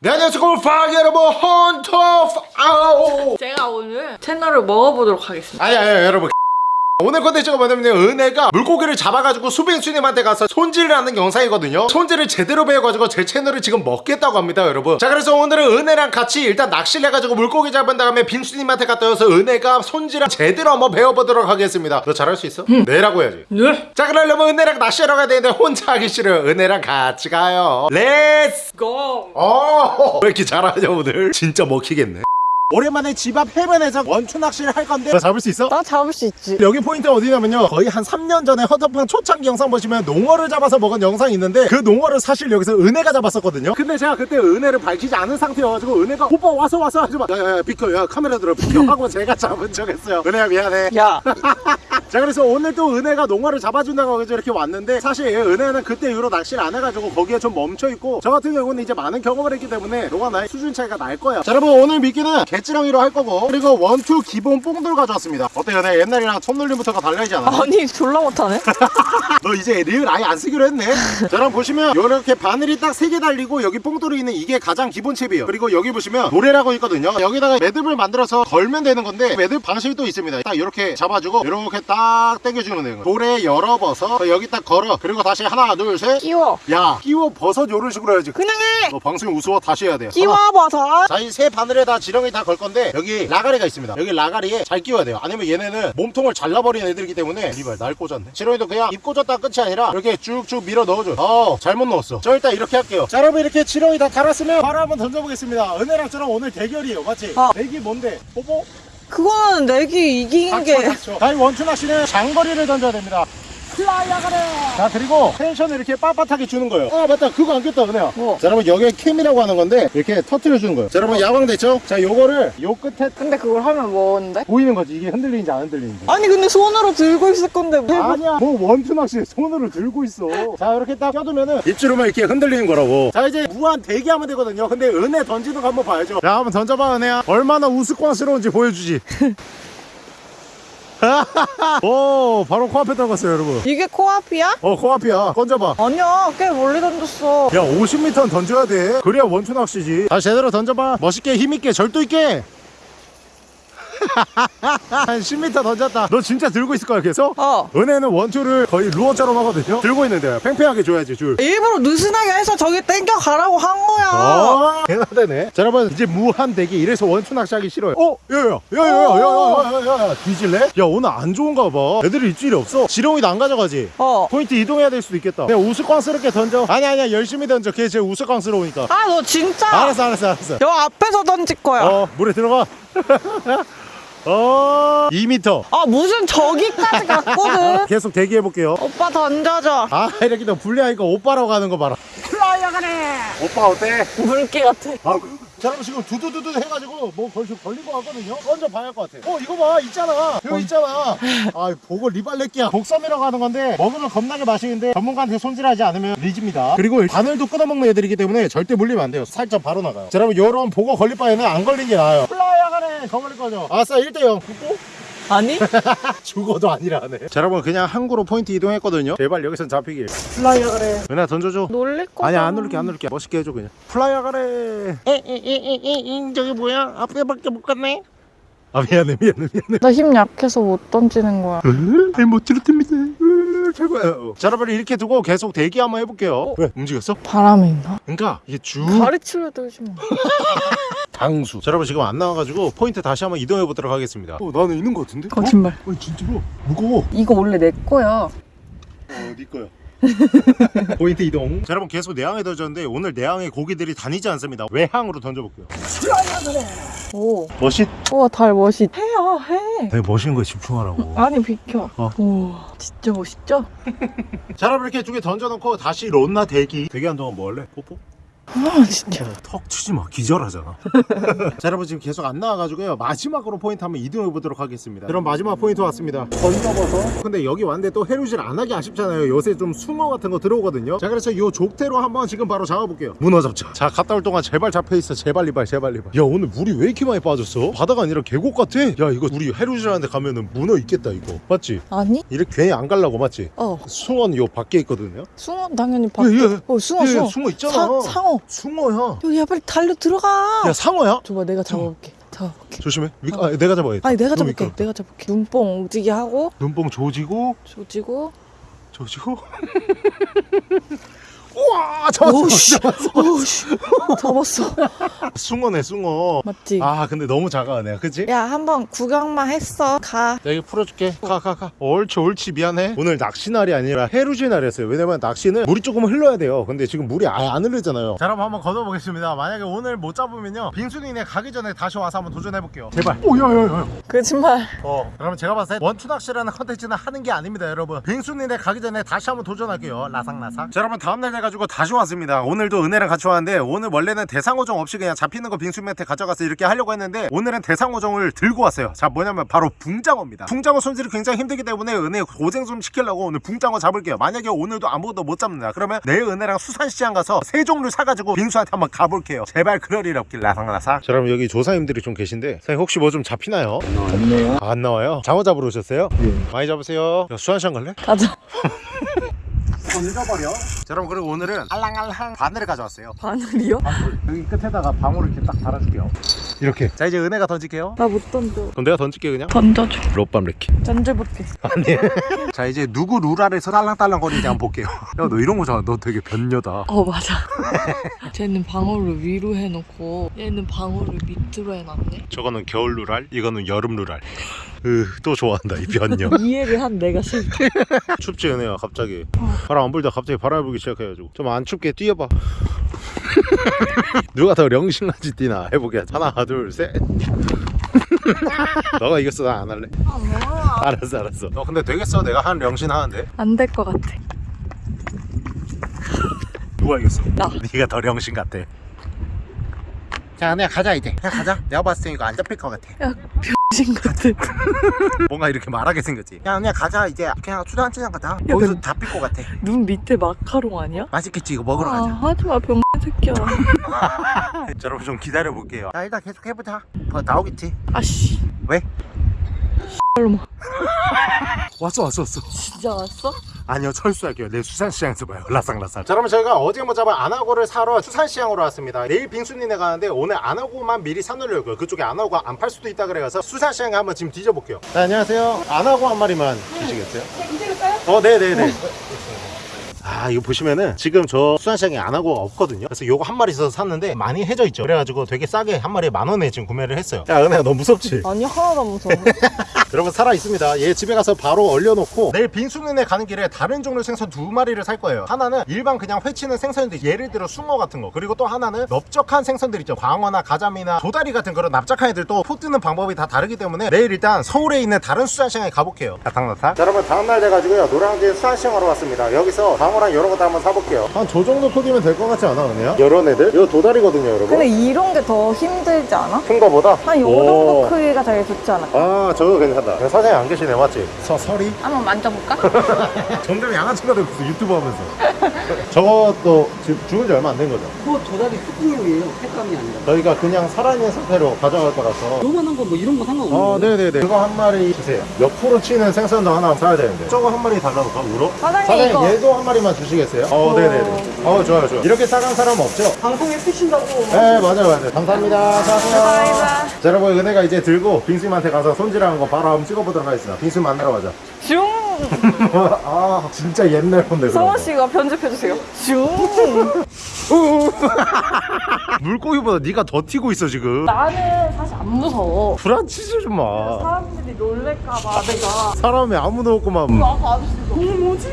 네 안녕하세요. 골파 여러분 헌터 아우 제가 오늘 채널을 먹어보도록 하겠습니다. 아니 아니 여러분 오늘 컨텐츠가 뭐냐면 은혜가 물고기를 잡아가지고 수빈수님한테 가서 손질을 하는 영상이거든요. 손질을 제대로 배워가지고 제 채널을 지금 먹겠다고 합니다 여러분. 자 그래서 오늘은 은혜랑 같이 일단 낚시를 해가지고 물고기 잡은 다음에 빈수님한테 갔다 와서 은혜가 손질을 제대로 한번 배워보도록 하겠습니다. 너 잘할 수 있어? 네라고 해야지. 네. 자 그러려면 은혜랑 낚시하러 가야 되는데 혼자 하기 싫어요. 은혜랑 같이 가요. Let's go! 어, 왜 이렇게 잘하냐 오늘? 진짜 먹히겠네 오랜만에 집 앞 해변에서 원투 낚시를 할 건데. 너 잡을 수 있어? 나 잡을 수 있지. 여기 포인트 어디냐면요. 거의 한 3년 전에 허터팡 초창기 영상 보시면 농어를 잡아서 먹은 영상이 있는데 그 농어를 사실 여기서 은혜가 잡았었거든요. 근데 제가 그때 은혜를 밝히지 않은 상태여가지고 은혜가 오빠 와서 와서 하지 마. 야야야 비켜. 야 카메라 들어. 비켜. 하고 제가 잡은 척했어요. 은혜야 미안해. 야, 자 그래서 오늘 또 은혜가 농어를 잡아준다고 해서 이렇게 왔는데 사실 은혜는 그때 이후로 낚시를 안 해가지고 거기에 좀 멈춰있고 저 같은 경우는 이제 많은 경험을 했기 때문에 너가 나의 수준 차이가 날 거야. 자 여러분 오늘 미끼는 갯지렁이로 할 거고. 그리고 원투 기본 뽕돌 가져왔습니다. 어때요 내 옛날이랑 손놀림부터가 달라지지 않아? 아니 졸라 못하네. 너 이제 리을 아예 안 쓰기로 했네. 자 여러분 보시면 이렇게 바늘이 딱 세 개 달리고 여기 뽕돌이 있는 이게 가장 기본 칩이에요. 그리고 여기 보시면 노래라고 있거든요. 여기다가 매듭을 만들어서 걸면 되는 건데 매듭 방식이 또 있습니다. 딱 이렇게 잡아주고 이렇게 딱 당겨주면 되는 거예요. 돌에 열어버서 여기 딱 걸어. 그리고 다시 하나 둘셋야 끼워. 끼워 버섯 이런 식으로 해야지. 그냥 해. 너 방송 우스워 다시 해야 돼. 끼워 버섯. 자이세 바늘에 다 지렁이 다걸 건데 여기 라가리가 있습니다 여기 라가리에 잘 끼워야 돼요 아니면 얘네는 몸통을 잘라버리는 애들이기 때문에 이발 날 꽂았네 지렁이도 그냥 입 꽂았다 끝이 아니라 이렇게 쭉쭉 밀어 넣어줘 어 잘못 넣었어 저 일단 이렇게 할게요 자 여러분 이렇게 지렁이 다 달았으면 바로 한번 던져보겠습니다 은혜랑 저랑 오늘 대결이에요 맞지? 어. 내기 뭔데? 뽀뽀? 그거는 내기 이기는 닥쳐 게. 닥쳐 다이 원투 낚시는 장거리를 던져야 됩니다 플라이아가래 자 그리고 텐션을 이렇게 빳빳하게 주는 거예요. 아 맞다. 그거 안 꼈다 은혜야 뭐? 자 여러분 여기에 캠이라고 하는 건데 이렇게 터트려 주는 거예요. 자 여러분 야광 됐죠? 자 요거를 요 끝에 근데 그걸 하면 뭐는데? 보이는 거지. 이게 흔들리는지 안 흔들리는지. 아니 근데 손으로 들고 있을 건데 왜? 아니야. 뭐 원투 낚시 손으로 들고 있어. 자 이렇게 딱 껴두면은 입주로만 이렇게 흔들리는 거라고. 자 이제 무한 대기하면 되거든요. 근데 은혜 던지는 거 한번 봐야죠. 자 한번 던져봐 은혜야. 얼마나 우스꽝스러운지 보여주지 오 바로 코앞에 떨궜어요 여러분. 이게 코앞이야? 어 코앞이야. 던져봐. 아니야 꽤 멀리 던졌어. 야 50m는 던져야 돼. 그래야 원투 낚시지. 다 제대로 던져봐. 멋있게 힘있게 절도 있게 한 10m 던졌다 너 진짜 들고 있을 거야 계속? 어. 은혜는 원투를 거의 루어처럼 하거든요 들고 있는데 팽팽하게 줘야지 줄 일부러 느슨하게 해서 저기 땡겨 가라고 한 거야. 어, 대단하네. 자, 여러분, 이제 무한 대기. 이래서 원투 낚시하기 싫어요. 어, 야, 야, 야, 야, 야, 야, 야, 야, 야, 뒤질래? 야, 오늘 안 좋은가 봐. 애들이 입질이 없어. 지렁이도 안 가져가지. 어. 포인트 이동해야 될 수도 있겠다. 그냥 우스꽝스럽게 던져. 아니, 아니야, 열심히 던져. 걔 제일 우스꽝스러우니까. 아 너 진짜? 알았어, 알았어, 알았어. 여 앞에서 던질 거야. 어, 물에 들어가. 어, 2m. 아 무슨 저기까지 갔거든. 계속 대기해볼게요. 오빠 던져줘. 아, 이렇게 너 불리하니까 오빠라고 가는 거 봐라. 플라이어 가네. 오빠 어때? 물개 같아. 아, 여러분 지금 두두두두 해가지고 뭐 걸리, 걸린 거 같거든요? 먼저 봐야 할 것 같아. 어, 이거 봐, 있잖아. 이거 있잖아. 아, 보고 리발렛기야. 복섬이라고 하는 건데 먹으면 겁나게 맛있는데 전문가한테 손질하지 않으면 리집니다. 그리고 바늘도 끊어먹는 애들이기 때문에 절대 물리면 안 돼요. 살짝 바로 나가요. 자, 여러분 요런 보고 걸릴 바에는 안 걸린 게 나아요. 플라이어가네. 더 걸릴 거죠? 아싸, 1대0. 아니? 죽어도 아니라네. 자, 여러분 그냥 항구로 포인트 이동했거든요. 제발 여기선 잡히길. 플라이어 가래. 은하 던져줘. 놀릴 거. 아니야 안 누를게 안 누를게 멋있게 해줘 그냥 플라이어 가래 에에에에에 저기 뭐야 앞에밖에 못 갔네 아 미안해 미안해 미안해 나 힘 약해서 못 던지는 거야. 잘못 들었답니다 최고야 자 여러분 이렇게 두고 계속 대기 한번 해볼게요 왜 움직였어? 바람이 있나? 그러니까 이게 쭉 가르치려 들지 마. 당수 자 여러분 지금 안 나와가지고 포인트 다시 한번 이동해 보도록 하겠습니다 어 나는 있는 거 같은데? 거짓말. 어? 어 진짜로 무거워 이거 원래 내 거야. 어네 거야 포인트 이동 자 여러분 계속 내항에 던졌는데 오늘 내항에 고기들이 다니지 않습니다 외항으로 던져볼게요 오. 멋있 우와 달 멋있. 해야 해. 되게 멋있는 거에 집중하라고 아니 비켜. 어. 우와 진짜 멋있죠? 자 여러분 이렇게 두 개 던져놓고 다시 론나 대기 대기한 동안 뭐 할래? 뽀뽀? 아 진짜. 턱 치지 마 기절하잖아 자 여러분 지금 계속 안 나와가지고요 마지막으로 포인트 한번 이동해 보도록 하겠습니다 그럼 마지막 포인트 왔습니다 던져봐서 근데 여기 왔는데 또 해루질 안 하기 아쉽잖아요 요새 좀 숭어 같은 거 들어오거든요 자 그래서 요 족대로 한번 지금 바로 잡아볼게요 문어 잡자 자 갔다 올 동안 제발 잡혀있어 제발 리발 제발 리발 야 오늘 물이 왜 이렇게 많이 빠졌어? 바다가 아니라 계곡 같아 야 이거 우리 해루질 하는데 가면은 문어 있겠다 이거 맞지? 아니? 이렇게 괜히 안 갈라고 맞지? 어. 숭어는 요 밖에 있거든요 숭어 당연히 밖에. 예, 예. 어 숭어 예, 예, 숭어. 숭어 있잖아. 사, 상어. 숭어 숭어야 여기야 빨리 달려 들어가. 야 상어야? 줘봐 내가 잡아볼게. 잡아볼게 조심해. 미, 아, 내가 잡아야 돼 아니 내가 잡을게. 미끄럽다. 내가 잡을게. 눈뽕 움직이게 하고. 눈뽕 조지고 조지고. 조지고 우와 잡았어 오우씨 잡았어 오우씨. 잡았어. 숭어네 숭어. 맞지? 아 근데 너무 작아 내가 그치? 야 한번 구경만 했어. 가. 내가 풀어줄게. 가 가가. 옳지 옳지 미안해. 오늘 낚시날이 아니라 해루질 날이었어요. 왜냐면 낚시는 물이 조금 흘러야 돼요. 근데 지금 물이 아예 안 흐르잖아요. 자 그럼 한번 걷어보겠습니다. 만약에 오늘 못 잡으면요. 빙수님네 가기 전에 다시 와서 한번 도전해볼게요. 제발. 오야야야. 거짓말. 어. 그러면 제가 봤을 때 원투 낚시라는 컨텐츠는 하는 게 아닙니다 여러분. 빙수님네 가기 전에 다시 한번 도전할게요. 라상라상 자 여러분 다음날 돼가 지고 다시 왔습니다 오늘도 은혜랑 같이 왔는데 오늘 원래는 대상어종 없이 그냥 잡히는 거 빙수님한테 가져가서 이렇게 하려고 했는데 오늘은 대상어종을 들고 왔어요 자 뭐냐면 바로 붕장어입니다 붕장어 손질이 굉장히 힘들기 때문에 은혜 고생 좀 시키려고 오늘 붕장어 잡을게요 만약에 오늘도 아무것도 못 잡는다 그러면 내일 은혜랑 수산시장 가서 세 종류 사가지고 빙수한테 한번 가볼게요 제발 그럴 일 없길 라상라상 자 그럼 여기 조사님들이 좀 계신데 사장님 혹시 뭐 좀 잡히나요? 없네요. 안 나와요? 장어 잡으러 오셨어요? 예. 많이 잡으세요. 야, 수산시장 갈래? 가자 던져버려. 자, 여러분 그리고 오늘은 알랑알랑 바늘을 가져왔어요. 바늘이요? 여기 끝에다가 방울을 이렇게 딱 달아줄게요. 이렇게. 자 이제 은혜가 던질게요. 나 못 던져 그럼 내가 던질게 그냥. 던져줘 롯밤 레키. 던져볼게 아니. 자 이제 누구 룰 아래서 딸랑딸랑 거리는지 한번 볼게요. 야 너 이런 거잖아. 너 되게 변녀다. 어 맞아 쟤는 방울을 위로 해놓고 얘는 방울을 밑으로 해놨네 저거는 겨울 룰알, 이거는 여름 룰알. 으또 좋아한다 이 변녀. 이해를 한 내가 싫다 춥지 은혜야 갑자기. 바람 안 불다 갑자기 바람 불기 시작해가지고 좀 안 춥게 뛰어봐. 누가 더 령신한지 뛰나 해보게 하나 둘 셋. 너가 이겼어 나 안 할래. 알았어 알았어. 너 근데 되겠어 내가 한 령신 하는데. 안 될 것 같아 누가 이겼어? 나. 네가 더 령신 같아. 자, 내가 가자 이제. 그냥 가자. 내가 봤을 때 이거 안 잡힐 것 같아. 야 병신 같은 뭔가 이렇게 말하게 생겼지. 야, 그냥 가자 이제. 그냥 수산시장 가자. 거기서 잡힐 것 같아. 눈 밑에 마카롱 아니야? 맛있겠지 이거 먹으러 아 가자. 하지마 병신 새끼야 자, 여러분 좀 기다려 볼게요. 자, 일단 계속 해보자. 뭐 나오겠지. 아씨 왜? 얼마 왔어 왔어 왔어. 진짜 왔어? 아니요 철수할게요 내 수산시장에서 봐요 라상라상 자 그러면 저희가 어제 못 잡은 안하고를 사러 수산시장으로 왔습니다 내일 빙수님네 가는데 오늘 안하고만 미리 사놓으려고요 그쪽에 안하고가 안 팔 수도 있다 그래서 수산시장에 한번 지금 뒤져볼게요 네, 안녕하세요 안하고 한 마리만 주시겠어요? 어 네네네 아 이거 보시면은 지금 저 수산시장에 안하고가 없거든요 그래서 요거 한 마리 있어서 샀는데 많이 해져 있죠 그래가지고 되게 싸게 한 마리에 만 원에 지금 구매를 했어요 야 은혜야 너 무섭지? 아니 하나도 안 무서워 여러분 살아 있습니다. 얘 집에 가서 바로 얼려놓고 내일 빙수눈에 가는 길에 다른 종류 생선 두 마리를 살 거예요. 하나는 일반 그냥 회치는 생선인데 예를 들어 숭어 같은 거 그리고 또 하나는 넓적한 생선들 있죠. 광어나 가자미나 도다리 같은 그런 납작한 애들도 포 뜨는 방법이 다 다르기 때문에 내일 일단 서울에 있는 다른 수산시장에 가볼게요. 자, 여러분 다음날 돼가지고요 노량진 수산시장 으로 왔습니다. 여기서 광어 랑 여러 것도 한번 사볼게요. 한 저 정도 크기면 될 것 같지 않아 은혜야? 이런 애들? 이거 도다리거든요 여러분. 근데 이런 게 더 힘들지 않아? 큰 거보다? 한요 오. 정도 크기가 제일 좋지 않아? 아 저거 괜찮다. 사장님 안 계시네 맞지? 서, 설이? 한번 만져볼까? 점점 양아치가 되고 있어 유튜브 하면서 저것도 지금 죽은 지 얼마 안 된 거죠? 그거 도다리 뚜껑용이에요. 색감이 아니라. 저희가 그냥 살아있는 상태로 가져갈 거라서 요만한 거 뭐 이런 거 상관없는 어? 네네네 그거 한 마리 주세요 옆으로 치는 생선도 하나 사야 되는데 저거 한 마리 달라놓을까? 우로? 사장님, 이거- 얘도 한 마리만 주시겠어요? 어 네네네 어 좋아요 좋아요 이렇게 싸간 사람 없죠? 방송에 쓰신다고. 네 맞아요 맞아요 감사합니다 감사합니다. 자 여러분 은혜가 이제 들고 빙수님한테 가서 손질하는 거 바로 한번 찍어보도록 하겠습니다 빙수 만나러 가자 슝! 아 진짜 옛날 건데 성원 거. 씨가 편집해 주세요. 슝! 물고기보다 네가 더 튀고 있어 지금 나는 사실 안 무서워. 불안치지 좀 마 사람들이 놀랄까봐 내가. 사람이 아무도 없구만 아까 아저씨 너무 뭐지?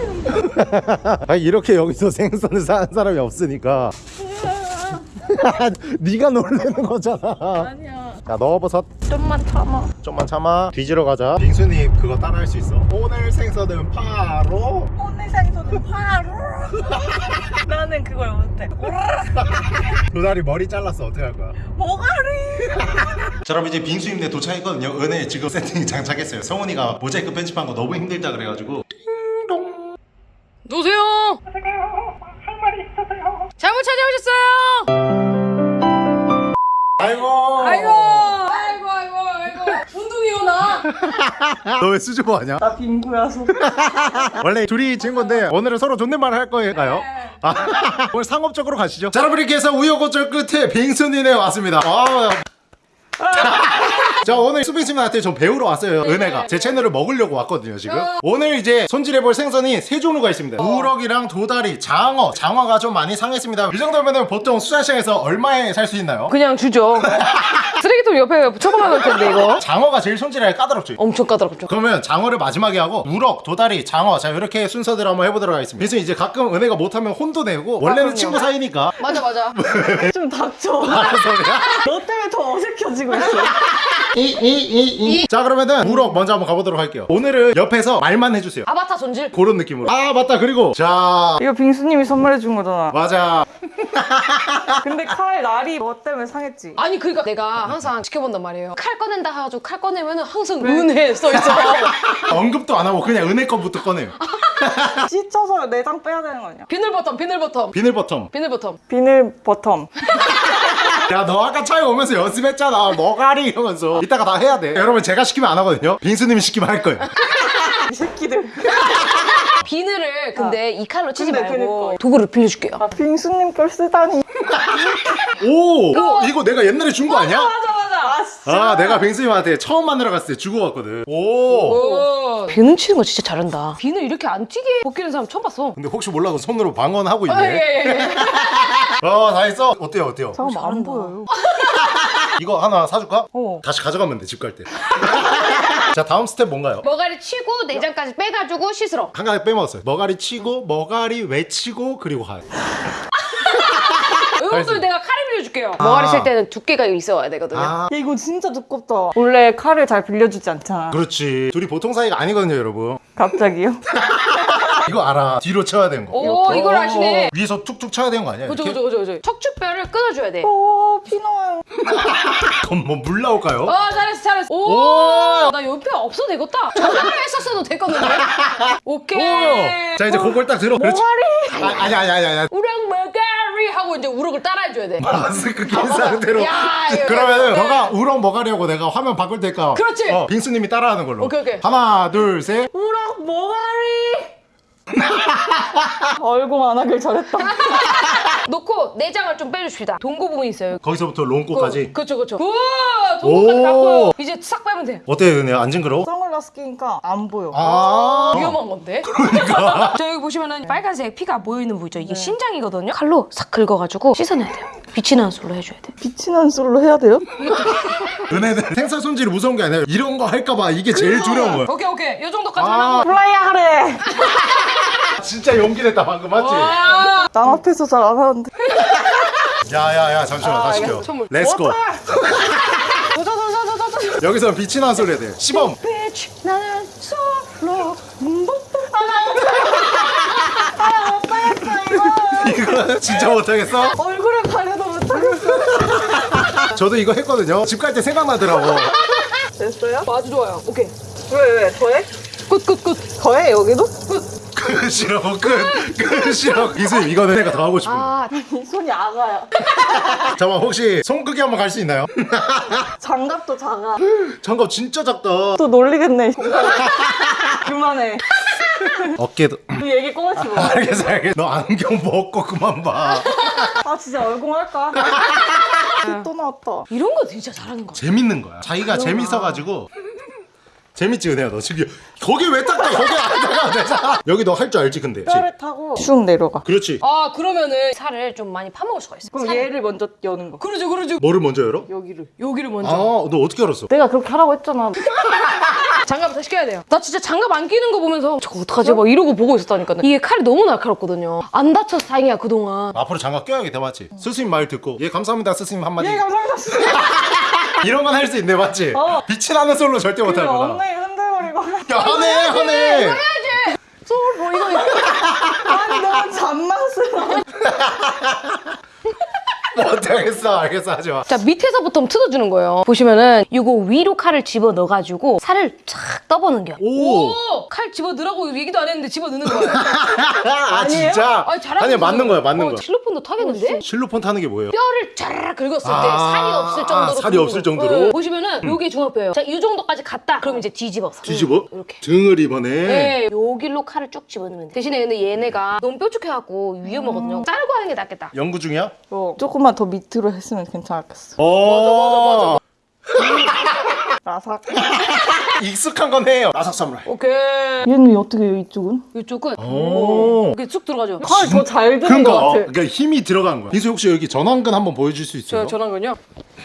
아니 이렇게 여기서 생선을 사는 사람이 없으니까 네가 놀라는 거잖아 아니야. 자 넣어버섯. 좀만 참아. 좀만 참아. 뒤지러 가자. 빙수님 그거 따라 할 수 있어? 오늘 생선은 파로? 오늘 생선은 바로. 나는 그걸 못해. 도다리 머리 잘랐어. 어떻게 할 거야? 뭐가리? 자 여러분 이제 빙수님네 도착했거든요. 은혜 지금 세팅이 장착했어요. 성훈이가 모자이크 편집한 거 너무 힘들다 그래가지고. 누구세요? 잘못 찾아오셨어요. 아이고, 아이고, 아이고, 아이고. 운동이 오나? 너 왜 수줍어 하냐 나 빙구야서. 원래 둘이 친구인데 오늘은 서로 존댓말 할 거예요 오늘 상업적으로 가시죠. 자, 여러분 이렇게 해서 우여곡절 끝에 빙수님에 왔습니다. 아, 자 오늘 수빈씨한테 좀 배우러 왔어요 은혜가. 제 채널을 먹으려고 왔거든요 지금. 오늘 이제 손질해볼 생선이 세 종류가 있습니다. 우럭이랑 도다리 장어. 장어가 좀 많이 상했습니다. 이 정도면 보통 수산시장에서 얼마에 살 수 있나요? 그냥 주죠. 쓰레기통 옆에 처박아 놓을 텐데 이거. 장어가 제일 손질하기 까다롭죠. 엄청 까다롭죠. 그러면 장어를 마지막에 하고 우럭, 도다리, 장어. 자 이렇게 순서대로 한번 해보도록 하겠습니다. 그래서 이제 가끔 은혜가 못하면 혼도 내고 원래는 친구 사이니까. 맞아 맞아. 좀 닥쳐. 알아서 그냥 너 때문에 더 어색해 지고 있어. 이이이이 자 그러면은 우럭 먼저 한번 가보도록 할게요 오늘은 옆에서 말만 해주세요 아바타 손질. 그런 느낌으로 아 맞다 그리고 자 이거 빙수님이 선물해 준 거잖아. 맞아 근데 칼 날이 너 때문에 상했지. 아니 그러니까 내가 항상 지켜본단 말이에요. 칼 꺼낸다 해가지고 칼 꺼내면은 항상 은혜 써 있어. 언급도 안 하고 그냥 은혜 거부터 꺼내요 찢어서 내장 빼야 되는 거 아니야? 비늘 버텀 비늘 버텀 비늘 버텀 비늘 버텀. 비늘 버텀. 야 너 아까 차에 오면서 연습했잖아 머가리 이러면서 이따가 다 해야 돼 여러분 제가 시키면 안 하거든요 빙수님이 시키면 할 거예요 이 새끼들. 비늘을 근데 이 칼로 치지 근데 말고 그니까. 도구를 빌려줄게요. 아 빙수님 걸 쓰다니. 오, 오 이거 내가 옛날에 준 거 아니야? 맞아 맞아. 아 진짜. 아 내가 빙수님한테 처음 만나러 갔을 때 주고 갔거든 오 오. 비늘 치는 거 진짜 잘한다. 비늘 이렇게 안 튀게 벗기는 사람 처음 봤어. 근데 혹시 몰라서 손으로 방언하고 아, 예, 있네 예, 예. 어 다 했어 어때요 어때요 잠깐만 안. 보여요. 이거 하나 사줄까? 어. 다시 가져가면 돼 집 갈 때 자 다음 스텝 뭔가요? 머가리 치고 내장까지 빼가지고 씻으러. 한 가지 빼먹었어요 머가리 치고 머가리 외치고 그리고 가 이것도 알겠어. 내가 칼을 빌려줄게요. 머가리 칠 때는 두께가 있어야 되거든요. 아 야, 이거 진짜 두껍다. 원래 칼을 잘 빌려주지 않잖아. 그렇지 둘이 보통 사이가 아니거든요 여러분 갑자기요? 이거 알아 뒤로 쳐야 되는 거오 이걸 아시네. 위에서 툭툭 쳐야 되는 거 아니야? 그죠? 그죠 그죠 그죠. 척추뼈를 끊어줘야 돼. 오 피노요. 그럼 뭐 물 나올까요? 어 잘했어 잘했어. 오! 오나 옆에 없어도 되겠다. 전화를 했었어도 됐거든요. 오케이. 오! 자 이제 그걸 딱 들어 그렇지 아, 아니 아니 아니 아니 우럭 머가리 하고 이제 우럭을 따라해줘야 돼. 마스크 낀 상태로 야, 이거, 그러면은 이거. 너가 우렁 먹으려고 내가 화면 바꿀 테니까 그렇지. 어, 빙수님이 따라하는 걸로 오케이, 오케이. 하나 둘셋 우럭 머가리. 얼굴 안 하길 잘했다. 놓고 내장을 좀 빼줍시다. 똥꼬 부분 있어요. 거기서부터 똥꼬까지 그렇죠 그렇죠. Good. 똥꼬까지 다 오. 보여. 이제 싹 빼면 돼. 어때요 은혜 안 징그러워? 선글라스 끼니까 안 보여. 아 위험한 건데. 그러니까. 저 여기 보시면은 빨간색 피가 모여 있는 부위죠. 이게 신장이거든요. 칼로 싹 긁어가지고 씻어내야 돼요. 빛이 나는 솔로 해줘야 돼. 빛이 나는 솔로 해야 돼요? 은혜는 생선 손질이 무서운 게 아니라 이런 거 할까봐 이게 제일 두려운 거야 오케이 오케이. 요 정도까지 아. 하고. 플라이야 하래. 진짜 용기 냈다 방금 맞지? 와. 남 앞에서 잘 안 하는데. 야야야 잠시만 다시 켜. Let's go. 여기서 빛이 나는 솔로 해야 돼 시범 빛이 나는 솔로. 이거 진짜 못하겠어? 얼굴에 가려도 못하겠어. 저도 이거 했거든요 집 갈 때 생각나더라고 됐어요? 아주 좋아요. 오케이. 왜 왜? 더해? 끝끝끝. 더해 여기도? 끝이라고 끝 끝이라고 이수님 이거는 내가 더 하고 싶은 거아이 손이 아가야. 잠깐만 혹시 손 크기 한번 갈 수 있나요? 장갑도 작아. 장갑 진짜 작다 또 놀리겠네. 그만해. 어깨도 이 얘기 꺼내지 마. 알겠어 알겠어 너 안경 벗고 그만 봐 아 진짜 얼굴 할까? 또 나왔다. 이런 거 진짜 잘하는 거. 재밌는 거야 자기가 재밌어가지고 재밌지 은혜야 너 지금 거기 왜 닦아 거기 안 닦아 되잖아 여기 너 할 줄 알지 근데 뼈를 타고 쑥 내려가. 그렇지 아 그러면은 살을 좀 많이 파먹을 수가 있어. 그럼 살. 얘를 먼저 여는 거. 그러죠 그러죠. 뭐를 먼저 열어? 여기를. 여기를 먼저. 아너 어떻게 알았어? 내가 그렇게 하라고 했잖아. 장갑을 다시 껴야 돼요. 나 진짜 장갑 안 끼는 거 보면서 저거 어떡하지? 막 이러고 보고 있었다니까. 이게 칼이 너무 날카롭거든요. 안 다쳐서 다행이야 그동안. 앞으로 장갑 껴야겠다 맞지? 스승님 말 듣고 예 감사합니다 스승님 한마디 예 감사합니다. 이런 건 할 수 있네 맞지? 어. 빛이 나는 솔로 절대 그 못하구나 엉덩이 흔들거리고. 야 하네 하네 솔뭐 이거 아니 너무 잔망스러워. 못하겠어 알겠어 하지마 자 밑에서부터 뜯어주는 거예요. 보시면은 이거 위로 칼을 집어 넣어가지고 살을 착 떠보는 겨. 오. 칼 집어 넣으라고 얘기도 안 했는데 집어 넣는 거예요. 아 진짜? 아니, 아니 맞는. 거야 맞는 어, 거야 실로폰도 타겠는데? 실로폰 타는 게 뭐예요? 뼈를 쫙 긁었을 때 아, 살이 없을 정도로 아, 살이 긁는 없을 거. 정도로? 네, 보시면은 요게 중앙뼈예요. 자, 이 정도까지 갔다. 그럼 이제 뒤집어서. 뒤집어? 이렇게. 등을 입어내 네, 여기로 칼을 쭉 집어넣으면 돼. 대신에 근데 얘네가 너무 뾰족해갖고 위험하거든요. 자르고 하는 게 낫겠다. 연구 중이야? 어, 조금 만 더 밑으로 했으면 괜찮았겠어. 어 라삭. 익숙한 건 해요 나삭 사무라이 오케이. 얘는 어떻게 해요, 이쪽은? 이쪽은 오 이렇게 쑥 들어가죠. 칼 더 잘 드는 그러니까, 것 어, 같아. 그러니까 힘이 들어간 거야 빈수 혹시 여기 전완근 한번 보여줄 수 있어요? 저 전환근요?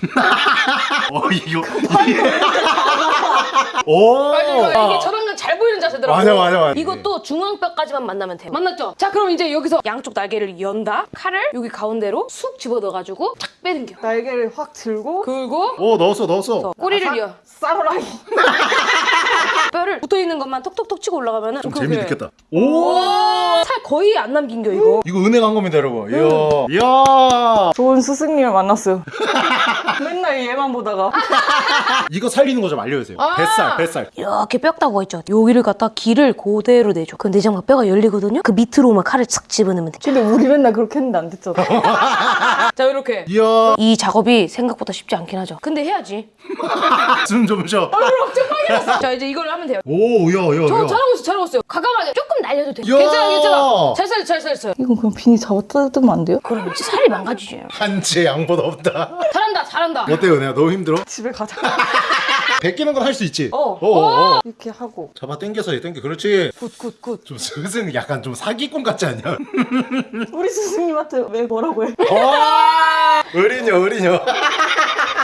어 이거 오 맞아, 이거 이게 전환근 잘 보이는 자세더라고. 맞아, 맞아, 맞아. 이것도 중앙뼈까지만 만나면 돼요. 만났죠? 자, 그럼 이제 여기서 양쪽 날개를 연다. 칼을 여기 가운데로 쑥 집어넣어가지고 착 빼당겨. 날개를 확 들고 그리고 오 넣었어 넣었어 꼬리를 이어. 사무라이. 뼈를 붙어있는 것만 톡톡톡 치고 올라가면은 좀 그렇게. 재미 있겠다 오 살 거의 안 남긴 겨, 이거. 이거 은행 한 겁니다 여러분 이야 이야 좋은 스승님을 만났어요. 맨날 얘만 보다가. 이거 살리는 거 좀 알려주세요 아. 뱃살 뱃살 이렇게 뼈다구가 있죠. 여기를 갖다 기를 그대로 내줘. 그 내장 막 뼈가 열리거든요. 그 밑으로만 칼을 착 집어넣으면 돼. 근데 우리 맨날 그렇게 했는데 안 됐잖아. 자, 이렇게. 이야 이 작업이 생각보다 쉽지 않긴 하죠. 근데 해야지. 숨좀 쉬어 자, 이제 이걸 하면 돼요. 오 이야 이야 저 잘하고 있어, 잘하고 있어요. 가감하게 조금 날려도 돼. 야! 괜찮아, 괜찮아. 잘 살렸어, 잘 살렸어요. 이건 그냥 비니 잡아 뜯으면 안 돼요? 그럼 이제 살이 망가지지. 한치의 양보도 없다 잘한다, 잘한다. 어때요 내가 너무 힘들어? 집에 가자. 벗기는 건 할 수 있지? 어. 어, 어. 이렇게 하고. 잡아 당겨서 해 당겨 그렇지 good, good, good. 좀 슬슬 약간 좀 사기꾼 같지 않냐? 우리 스승님한테 왜 뭐라고 해? 와 어린여 어린여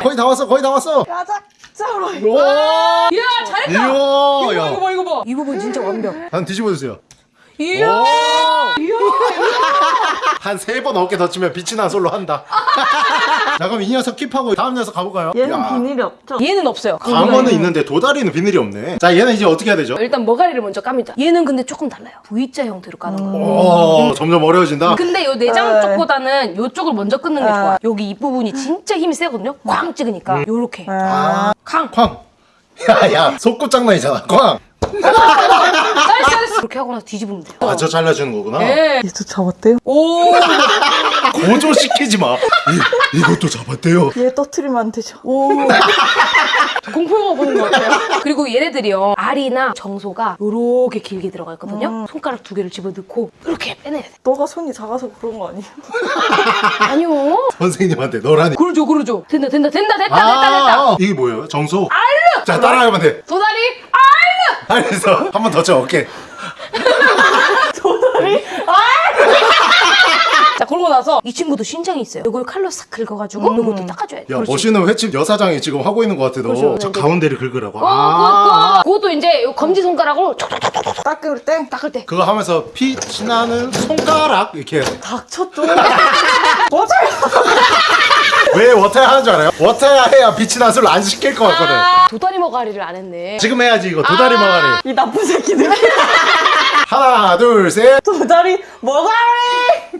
거의 다 왔어 거의 다 왔어 가자! 오 이야, 잘했다. 이야 이거 봐, 야. 이거 봐, 이거 봐. 이 부분 진짜 완벽. 한 뒤집어 주세요 이야. 한 세 번 어깨 덧치면 빛이 난 솔로 한다 자 그럼 이 녀석 킵하고 다음 녀석 가볼까요? 얘는 야, 비닐이 없죠? 얘는 없어요. 광어는 있는데 도다리는 비늘이 없네 자 얘는 이제 어떻게 해야 되죠? 일단 머가리를 먼저 깝니다. 얘는 근데 조금 달라요. V자 형태로 까는 거. 오 점점 어려워진다 근데 요 내장 네. 쪽보다는 요쪽을 먼저 끊는 게 아. 좋아. 여기 이 부분이 진짜 힘이 세거든요. 꽝 찍으니까 요렇게. 아. 쾅. 쾅 야야 속구 장난이잖아 쾅 잘했어, 잘했어. 그렇게 하고 나서 뒤집으면 돼요. 맞춰 잘라주는 거구나 네. 얘도 잡았대요? 오. 고조시키지 마 이, 이것도 잡았대요 얘 떠트리면 안 되죠. 오. 공포 영화 보는 것 같아요. 그리고 얘네들이요. 알이나 정소가 요렇게 길게 들어가 있거든요. 손가락 두 개를 집어넣고 이렇게 빼내야 돼. 너가 손이 작아서 그런 거 아니에요? 아니요. 선생님한테 너라니 그러죠, 그러죠. 된다, 된다, 된다, 됐다, 됐다, 됐다. 아, 이게 뭐예요? 정소? 알르! 자 따라하면 돼 도다리, 아! 알겠어 한번 더쳐 어깨 자, 그러고 나서 이 친구도 신장이 있어요. 이걸 칼로 싹 긁어가지고 이것도 닦아줘야 돼. 야 그렇지. 멋있는 횟집 여사장이 지금 하고 있는 것 같아 너 그렇죠. 저. 가운데를 긁으라고 어, 아 그것도, 그것도 이제 요 검지 손가락으로 촉촉촉촉 닦을 때 닦을 때. 그거 하면서 피 나는 손가락 이렇게 좀. 맞아요. 왜 워터야 하는 줄 알아요? 워터야 해야 빛이 나는 술안 시킬 것 같거든 아, 도다리 머가리를 안 했네. 지금 해야지 이거 도다리 아. 머가리 이 나쁜 새끼들. 하나 둘셋 도다리 머가리.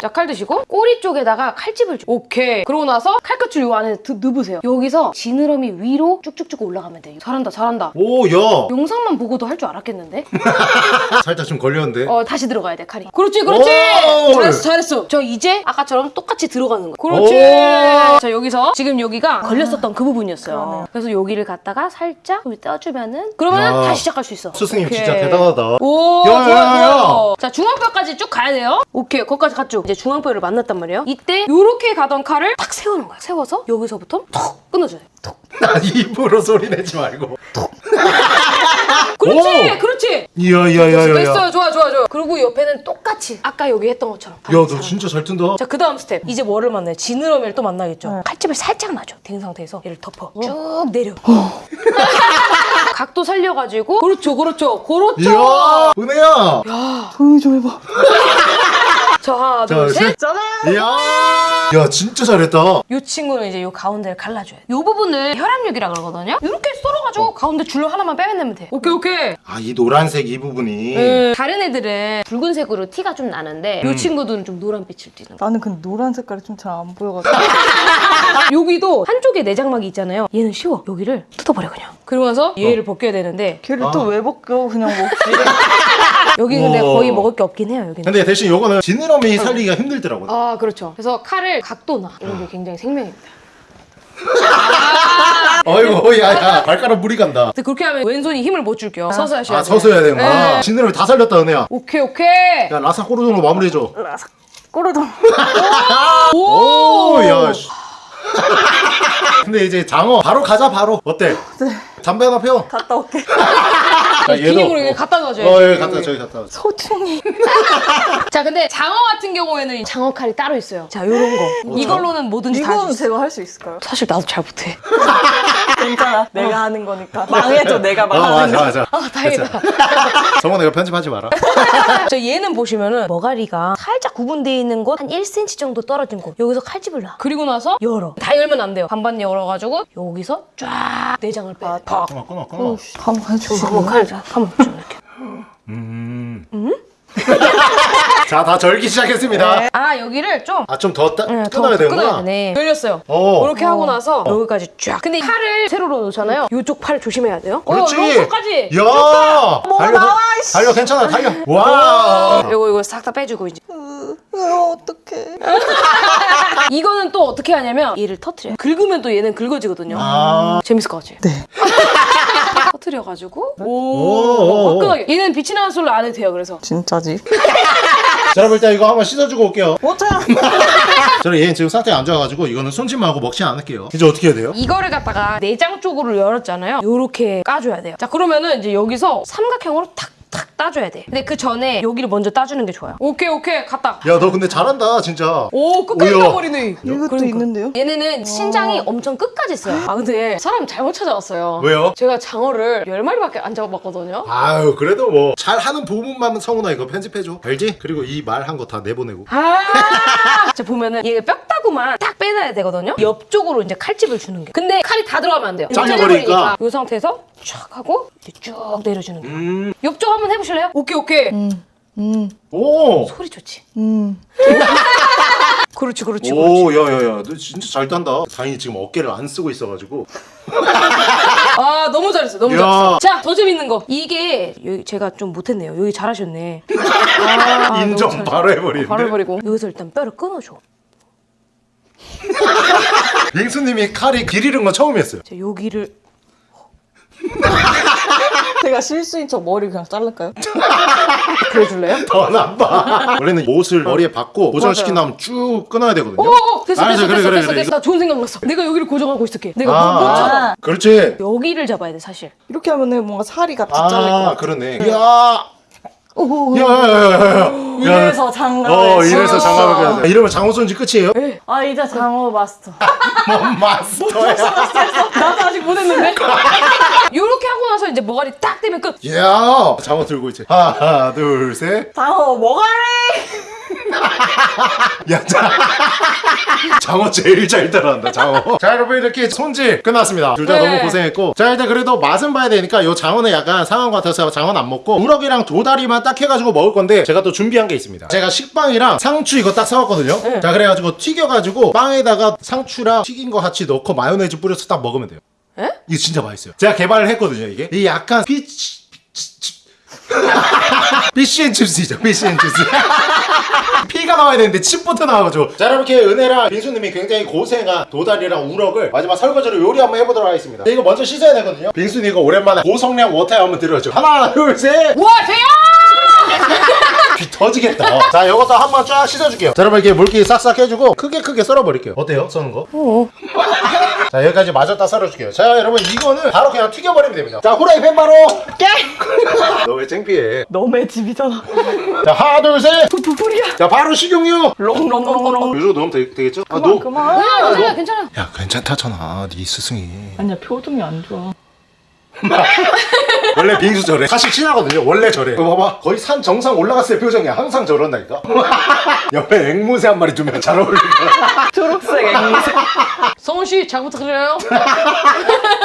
자, 칼 드시고 꼬리 쪽에다가 칼집을 줘. 오케이. 그러고 나서 칼끝을 요 안에 드, 넣으세요. 여기서 지느러미 위로 쭉쭉쭉 올라가면 돼요. 잘한다, 잘한다. 오 야 영상만 보고도 할 줄 알았겠는데? 살짝 좀 걸렸는데 어, 다시 들어가야 돼, 칼이. 그렇지, 그렇지! 오! 잘했어, 잘했어. 저 이제 아까처럼 똑같이 들어가는 거. 그렇지! 오! 자, 여기서 지금 여기가 걸렸었던 그 부분이었어요. 그래서 여기를 갖다가 살짝 떼어주면은 그러면 야. 다시 시작할 수 있어. 스승님 오케이. 진짜 대단하다 오, 야, 좋아, 야, 야. 좋아. 자, 중앙뼈까지 쭉 가야 돼 요. 오케이, 거기까지 갔죠. 이제 중앙뼈를 만났단 말이에요. 이때 요렇게 가던 칼을 딱 세우는 거야. 세워서 여기서부터 톡 끊어줘야 돼. 톡. 입으로 소리 내지 말고 그렇지, 오! 그렇지. 이야 이야 이야 이야 됐어요, 좋아, 좋아, 좋아. 그리고 옆에는 똑같이 아까 여기 했던 것처럼. 야너 진짜 잘 튼다 자, 그 다음 스텝. 이제 뭐를 만나요? 지느러미를 또 만나겠죠. 칼집을 살짝 놔줘. 된 상태에서 얘를 덮어. 쭉 내려. 각도 살려가지고. 그렇죠, 그렇죠. 그렇죠. 이야 은혜야 조용히 좀 해봐. 자, 하나, 자, 둘, 셋. 셋. 짜잔. 이야 야 진짜 잘했다 이 친구는 이제 이 가운데를 갈라줘야 돼. 이 부분을 혈합육이라 그러거든요. 이렇게 썰어가지고 가운데 줄로 하나만 빼면 돼. 오케이 오케이. 아 이 노란색 이 부분이 음, 다른 애들은 붉은색으로 티가 좀 나는데 이 친구들은 좀 노란빛을 띠는 거. 나는 근데 노란 색깔이 좀 잘 안 보여가지고. 여기도 한쪽에 내장막이 있잖아요. 얘는 쉬워. 여기를 뜯어버려 그냥. 그러고 나서 얘를 벗겨야 되는데 걔를 아. 또왜 벗겨 그냥 먹지. 여기 근데 우와. 거의 먹을 게 없긴 해요. 여기는. 근데 대신 요거는 지느러미 살리기가 힘들더라고요 아 그렇죠. 그래서 칼을 각도나 이런 게 굉장히 생명입니다. 어이구 야야 발가락 물이 간다 근데 그렇게 하면 왼손이 힘을 못 줄게요. 서서 하셔야 아. 서서 해야 되는구나 네. 지느러미 다 살렸다 은혜야 오케이 오케이. 야 라사 꼬르동으로 마무리해줘 꼬르동. 오야 근데 이제 장어 바로 가자 바로 어때? 네. 담배 하나 펴 갔다 올게. 자, 기념으로 이거 갖다 놔줘요. 어 여기 갖다 저기 갖다 놔. 소중히. 자 근데 장어 같은 경우에는 장어 칼이 따로 있어요. 자 요런 거. 이걸로는 뭐든지 다 이거는 할수 있어. 제가 할 수 있을까요? 사실 나도 잘 못해. 괜찮아. 내가 하는 거니까. 망해도 내가 어 망하는 맞아 거. 맞아 아 다행이다. 성원 내가 편집하지 마라 저 얘는 보시면은 머가리가 살짝 구분되어 있는 곳 한 1cm 정도 떨어진 곳 여기서 칼집을 놔. 그리고 나서 열어. 다 열면 안 돼요. 반반 열어가지고 여기서 쫙 내장을 빼. 아, 팍. 끊어 끊어 끊어 한번 해주시고. 한번 칼, 한번 좀 이렇게. 음. 자 다 절기 시작했습니다 아 여기를 좀 아 좀더 네, 끊어야 되는구나 되네. 열렸어요. 어. 이렇게 하고 나서 여기까지 쫙. 근데 팔을 세로로 놓잖아요. 이쪽 팔 조심해야 돼요. 그렇지 어, 여기까지. 야 달려 나와, 이씨. 달려 괜찮아 달려 와 이거 이거 싹 다 빼주고 이제. 으, 어떡해. 이거는 또 어떻게 하냐면 얘를 터트려. 요 긁으면 또 얘는 긁어지거든요. 아. 재밌을 것 같지? 네. 터트려가지고 오, 오. 화끈하게. 얘는 빛이 나는 솔로 안 해도 돼요. 그래서 진짜지? 자 여러분 일단 이거 한번 씻어주고 올게요 못해. 저는 얘는 지금 상태가 안 좋아가지고 이거는 손짓만 하고 먹지 않을게요 이제 어떻게 해야 돼요? 이거를 갖다가 내장 쪽으로 열었잖아요. 요렇게 까줘야 돼요. 자 그러면은 이제 여기서 삼각형으로 탁 탁 따줘야 돼. 근데 그 전에 여기를 먼저 따주는 게 좋아요. 오케이 오케이 갔다. 야 너 근데 잘한다 진짜 오 끝까지 오야. 따버리네. 이것도 그러니까. 있는데요? 얘네는 신장이 엄청 끝까지 있어요. 아 근데 사람 잘못 찾아왔어요. 왜요? 제가 장어를 10마리밖에 안 잡아봤거든요. 아유 그래도 뭐 잘하는 부분만 성훈아 이거 편집해줘 알지? 그리고 이 말 한 거 다 내보내고 아! 자 보면은 얘 뼈다구만 딱 빼놔야 되거든요. 옆쪽으로 이제 칼집을 주는 게. 근데 칼이 다 들어가면 안 돼요. 잘려버리니까. 이 상태에서 쫙 하고 쭉 내려주는 거예요. 음. 옆쪽 한번 해보실래요? 오케이 오케이. 오! 소리 좋지. 음. 그렇지 그렇지. 오 야야야 너 진짜 잘 딴다 다행히 지금 어깨를 안 쓰고 있어가지고 아 너무 잘했어 너무 야. 잘했어. 자더 재밌는 거 이게 여기 제가 좀 못했네요. 여기 잘하셨네. 아, 인정. 바로 해버리는데 바로 해버리고 여기서 일단 뼈를 끊어줘. 빙수님이 칼이 길 잃은 건 처음이었어요 자 여기를 제가 실수인 척 머리 그냥 자를까요? 그려줄래요? 더 나빠 원래는 옷을 머리에 박고 고정시킨 다음 쭉 끊어야 되거든요 오 됐어 알았어, 됐어 그래, 됐어 그래, 됐어 그래. 됐어 나 좋은 생각 났어. 내가 여기를 고정하고 있을게. 내가 아, 찾아. 아. 그렇지 여기를 잡아야 돼 사실. 이렇게 하면 은 뭔가 살이 같이 잘릴 것아 같아. 그러네 야 오, 야야 야 야 야 이래서 장갑을 어 이래서. 장갑을 껴야 돼 이러면 장호 손지 끝이에요? 아 이제 장어 마스터. 뭔 마스터야 나도 아직 못했는데. 요렇게 하고 나서 이제 머가리 딱 되면 끝. 야 장어 들고 이제 하나 둘 셋 장어 뭐가리? 야, 자, 장어 제일 잘 따라한다, 장어. 자, 여러분, 이렇게 손질 끝났습니다. 둘 다 네. 너무 고생했고. 자, 일단 그래도 맛은 봐야 되니까 요 장어는 약간 상한 것 같아서 장어는 안 먹고, 우럭이랑 도다리만 딱 해가지고 먹을 건데, 제가 또 준비한 게 있습니다. 제가 식빵이랑 상추 이거 딱 사왔거든요. 네. 자, 그래가지고 튀겨가지고, 빵에다가 상추랑 튀긴 거 같이 넣고 마요네즈 뿌려서 딱 먹으면 돼요. 에? 이거 진짜 맛있어요. 제가 개발을 했거든요, 이게. 이 약간 피치, 피치, 피시앤칩스이죠, 피시앤칩스. 피가 나와야 되는데 chip부터 나와가지고. 자 이렇게 은혜랑 빙수님이 굉장히 고생한 도다리랑 우럭을 마지막 설거지로 요리 한번 해보도록 하겠습니다. 이거 먼저 씻어야 되거든요. 빙수님 이거 오랜만에 고성량 워터에 한번 들어줘. 하나 둘셋! 와 대야! 귀 터지겠다 자 이것도 한번 쫙 씻어줄게요 자 여러분 이렇게 물기 싹싹 해주고 크게 크게 썰어버릴게요 어때요 써는 거? 자 여기까지 마졌다 썰어줄게요 자 여러분 이거는 바로 그냥 튀겨버리면 됩니다 자 후라이팬 바로 너 왜 창피해 너의 집이잖아. 자 하나 둘셋 부풀이야. 자 바로 식용유 롱롱롱롱. 이 정도 넣으면 되, 되겠죠? 아, 그만 너, 그만. 괜찮아 괜찮아. 야 괜찮다잖아 네 스승이 아니야 표정이 안 좋아. 원래 빙수 저래 사실 친하거든요 원래 저래 이거 봐봐 거의 산 정상 올라갔을 때 표정이 항상 저런다니까 옆에 앵무새 한 마리 두면 잘 어울릴 거야 초록색 앵무새. 성훈 씨, 잘 부탁드려요.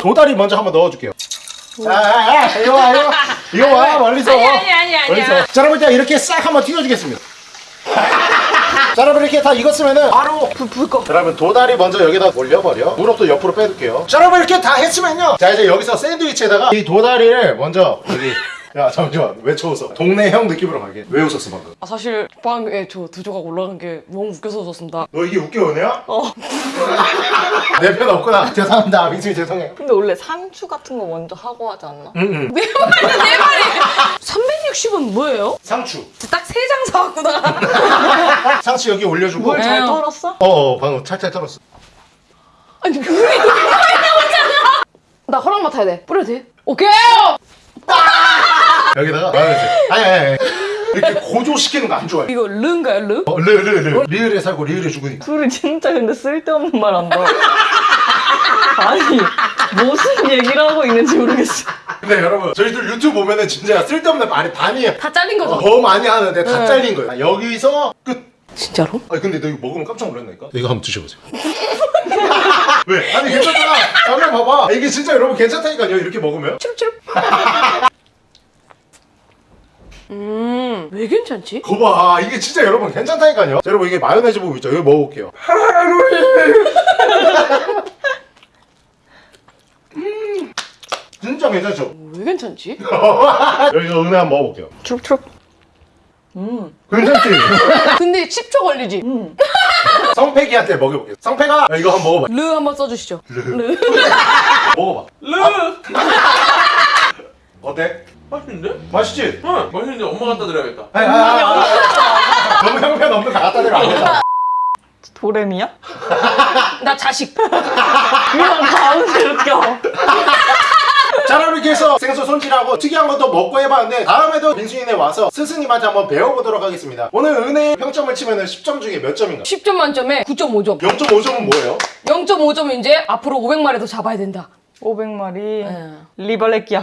도다리 먼저 한번 넣어줄게요 자, 아, 아, 이거 와, 이거 와. 이거 와, 멀리서. 아니, 아니, 아니. 멀리서. 자, 여러분, 일단 이렇게 싹 한번 튀겨주겠습니다. 자, 여러분, 이렇게 다 익었으면은 바로 불 꺼. 그러면 도다리 먼저 여기다 올려버려. 무릎도 옆으로 빼둘게요. 자, 여러분, 이렇게 다 했으면요. 자, 이제 여기서 샌드위치에다가 이 도다리를 먼저 여기. 야, 잠시만. 왜 쳐웃어? 동네 형 느낌으로 가게. 왜 웃었어, 방금? 아, 사실 빵에 저 두 조각 올라간 게 너무 웃겨서 웃었습니다. 너 이게 웃겨, 은혜야? 어. 내 편 없구나. 죄송합니다. 빙수이 죄송해. 근데 원래 상추 같은 거 먼저 하고 하지 않나? 응, 응. 내 말이 내 말이. 360은 뭐예요? 상추. 딱 세 장 사왔구나. 상추 여기 올려주고. 뭘잘 어, 털었어? 어, 방금 찰찰 털었어. 아니 물이 너무 많이 나오잖아. 나 허락 맡아야 돼. 뿌려도 돼? 오케이. 여기다가 마요네즈. 아니, 아니, 아니. 이렇게 고조시키는 거 안 좋아해. 이거 르인가요 르? 어, 르, 르, 르. 리을에 살고 리을에 죽으니까. 둘이 진짜 근데 쓸데없는 말 한다. 아니 무슨 얘기를 하고 있는지 모르겠어. 근데 여러분, 저희들 유튜브 보면은 진짜 쓸데없는 말이 반이에요. 다 잘린 거죠? 더 많이 하는데 다 네. 잘린 거예요. 아, 여기서 끝. 진짜로? 아니, 근데 너 이거 먹으면 깜짝 놀랐나니까? 이거 한번 드셔보세요. 왜? 아니, 괜찮잖아. 다음에 봐봐. 이게 진짜 여러분 괜찮다니까요, 이렇게 먹으면. 치룩치룩. 음, 왜 괜찮지? 거봐, 이게 진짜 여러분 괜찮다니까요. 자, 여러분, 이게 마요네즈 부분 있죠? 이거 먹어볼게요. 음, 진짜 괜찮죠? 왜 괜찮지? 여기서 은혜 한번 먹어볼게요. 추룩추룩. 음. 괜찮지? 근데 10초 걸리지? 음. 성패기한테 먹여볼게요. 성패가 야, 이거 한번 먹어봐. 르 한번 써주시죠. 르. 먹어봐. 르! 어때? 맛있는데? 맛있지? 응 맛있는데 엄마 갖다 드려야겠다 아, 아, 아, 아. 너무 형편 없는 거 갖다 대면 안 된다. 도레미야? 나 자식. 그냥 가운데로 껴. 자, 그럼 이렇게 해서 생수 손질하고 특이한 것도 먹고 해봤는데 다음에도 민수인에 와서 스승님한테 한번 배워보도록 하겠습니다. 오늘 은혜 평점을 치면 10점 중에 몇 점인가? 10점 만점에 9.5점. 0.5점은 뭐예요? 0.5점은 이제 앞으로 500마리도 잡아야 된다. 500마리 예. 리발레끼야